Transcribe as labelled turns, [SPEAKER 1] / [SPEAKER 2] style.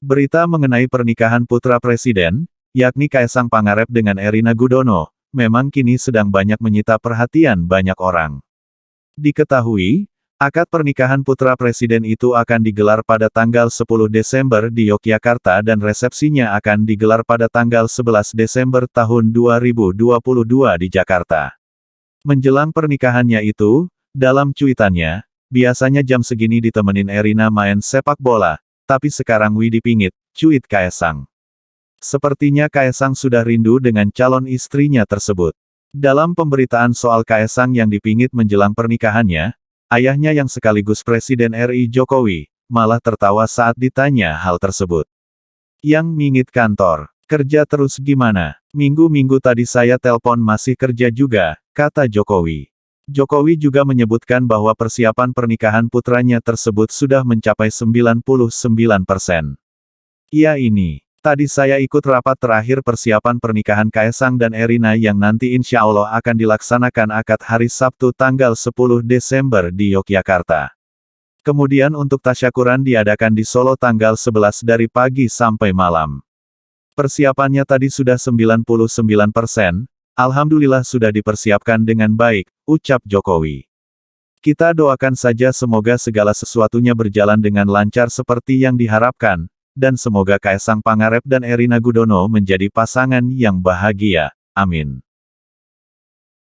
[SPEAKER 1] Berita mengenai pernikahan putra presiden, yakni Kaisang Pangarep dengan Erina Gudono, memang kini sedang banyak menyita perhatian banyak orang. Diketahui, akad pernikahan putra presiden itu akan digelar pada tanggal 10 Desember di Yogyakarta dan resepsinya akan digelar pada tanggal 11 Desember tahun 2022 di Jakarta. Menjelang pernikahannya itu, dalam cuitannya, biasanya jam segini ditemenin Erina main sepak bola, tapi sekarang Widi pingit, cuit Kaesang. Sepertinya Kaesang sudah rindu dengan calon istrinya tersebut. Dalam pemberitaan soal Kaesang yang dipingit menjelang pernikahannya, ayahnya yang sekaligus Presiden RI Jokowi, malah tertawa saat ditanya hal tersebut. Yang mingit kantor, kerja terus gimana? Minggu-minggu tadi saya telpon masih kerja juga, kata Jokowi. Jokowi juga menyebutkan bahwa persiapan pernikahan putranya tersebut sudah mencapai 99%. Iya ini. Tadi saya ikut rapat terakhir persiapan pernikahan Kaisang dan Erina yang nanti insya Allah akan dilaksanakan akad hari Sabtu tanggal 10 Desember di Yogyakarta. Kemudian untuk tasyakuran diadakan di Solo tanggal 11 dari pagi sampai malam. Persiapannya tadi sudah 99%, Alhamdulillah sudah dipersiapkan dengan baik, ucap Jokowi. Kita doakan saja semoga segala sesuatunya berjalan dengan lancar seperti yang diharapkan, dan semoga Kaisang Pangarep dan Erina Gudono menjadi pasangan yang bahagia. Amin.